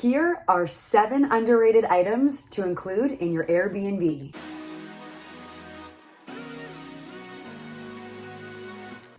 Here are seven underrated items to include in your Airbnb.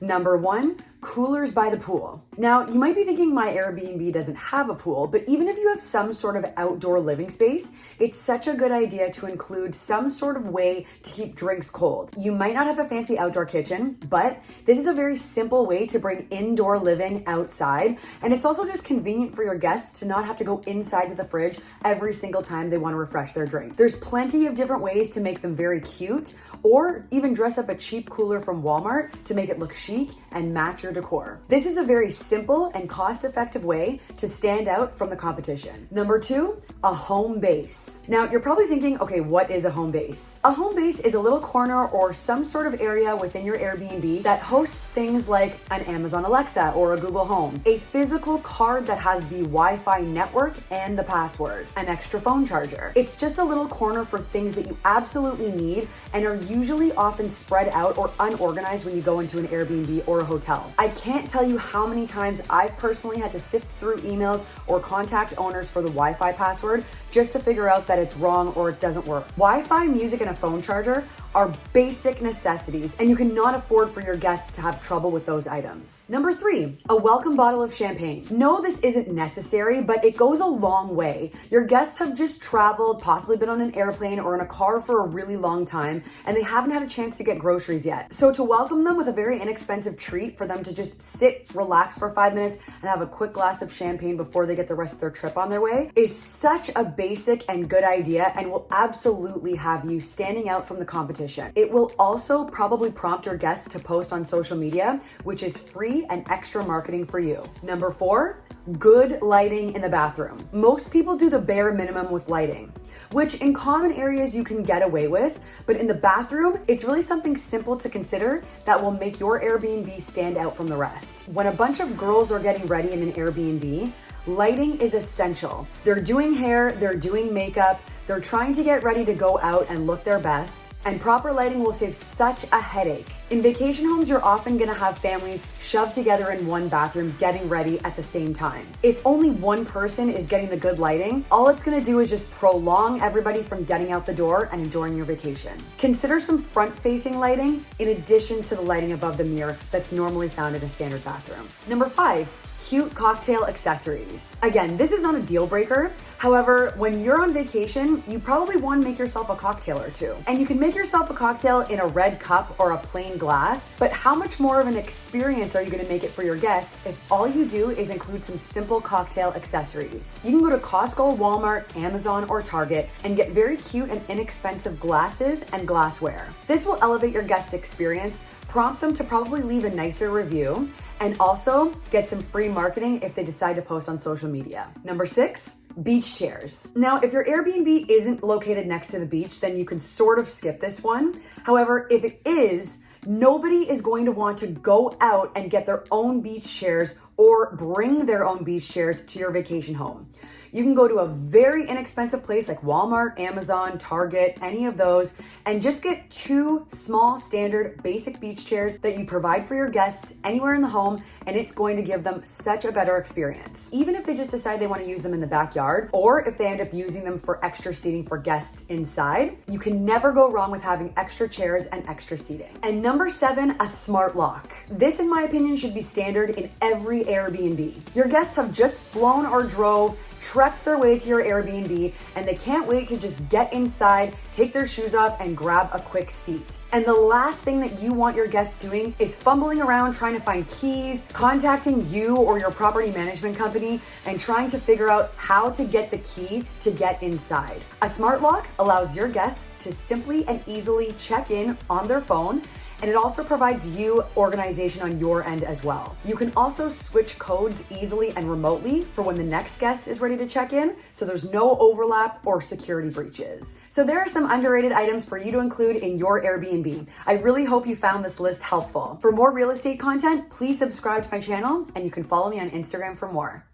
Number one, coolers by the pool. Now, you might be thinking my Airbnb doesn't have a pool, but even if you have some sort of outdoor living space, it's such a good idea to include some sort of way to keep drinks cold. You might not have a fancy outdoor kitchen, but this is a very simple way to bring indoor living outside, and it's also just convenient for your guests to not have to go inside to the fridge every single time they want to refresh their drink. There's plenty of different ways to make them very cute, or even dress up a cheap cooler from Walmart to make it look chic and match your decor. This is a very simple and cost-effective way to stand out from the competition. Number two, a home base. Now you're probably thinking, okay, what is a home base? A home base is a little corner or some sort of area within your Airbnb that hosts things like an Amazon Alexa or a Google Home, a physical card that has the Wi-Fi network and the password, an extra phone charger. It's just a little corner for things that you absolutely need and are usually often spread out or unorganized when you go into an Airbnb or a hotel. Can't tell you how many times I've personally had to sift through emails or contact owners for the Wi-Fi password just to figure out that it's wrong or it doesn't work. Wi-Fi, music, and a phone charger are basic necessities and you cannot afford for your guests to have trouble with those items. Number three, a welcome bottle of champagne. No, this isn't necessary, but it goes a long way. Your guests have just traveled, possibly been on an airplane or in a car for a really long time, and they haven't had a chance to get groceries yet. So to welcome them with a very inexpensive treat for them to just sit, relax for five minutes, and have a quick glass of champagne before they get the rest of their trip on their way is such a basic and good idea and will absolutely have you standing out from the competition competition. It will also probably prompt your guests to post on social media, which is free and extra marketing for you. Number four, good lighting in the bathroom. Most people do the bare minimum with lighting which in common areas you can get away with, but in the bathroom, it's really something simple to consider that will make your Airbnb stand out from the rest. When a bunch of girls are getting ready in an Airbnb, lighting is essential. They're doing hair, they're doing makeup, they're trying to get ready to go out and look their best, and proper lighting will save such a headache. In vacation homes, you're often gonna have families shoved together in one bathroom getting ready at the same time. If only one person is getting the good lighting, all it's gonna do is just prolong everybody from getting out the door and enjoying your vacation. Consider some front-facing lighting in addition to the lighting above the mirror that's normally found in a standard bathroom. Number five, cute cocktail accessories. Again, this is not a deal breaker. However, when you're on vacation, you probably want to make yourself a cocktail or two. And you can make yourself a cocktail in a red cup or a plain glass, but how much more of an experience are you going to make it for your guest if all you do is include some simple cocktail accessories? You can go to Costco, Walmart, Amazon, or Target and get very cute and inexpensive glasses and glassware. This will elevate your guest experience, prompt them to probably leave a nicer review, and also get some free marketing if they decide to post on social media. Number six, beach chairs. Now, if your Airbnb isn't located next to the beach, then you can sort of skip this one. However, if it is, nobody is going to want to go out and get their own beach chairs or bring their own beach chairs to your vacation home. You can go to a very inexpensive place like Walmart, Amazon, Target, any of those, and just get two small standard basic beach chairs that you provide for your guests anywhere in the home, and it's going to give them such a better experience. Even if they just decide they want to use them in the backyard, or if they end up using them for extra seating for guests inside, you can never go wrong with having extra chairs and extra seating. And number seven, a smart lock. This, in my opinion, should be standard in every Airbnb. Your guests have just flown or drove trekked their way to your Airbnb and they can't wait to just get inside, take their shoes off, and grab a quick seat. And the last thing that you want your guests doing is fumbling around trying to find keys, contacting you or your property management company, and trying to figure out how to get the key to get inside. A smart lock allows your guests to simply and easily check in on their phone and it also provides you organization on your end as well. You can also switch codes easily and remotely for when the next guest is ready to check in, so there's no overlap or security breaches. So there are some underrated items for you to include in your Airbnb. I really hope you found this list helpful. For more real estate content, please subscribe to my channel and you can follow me on Instagram for more.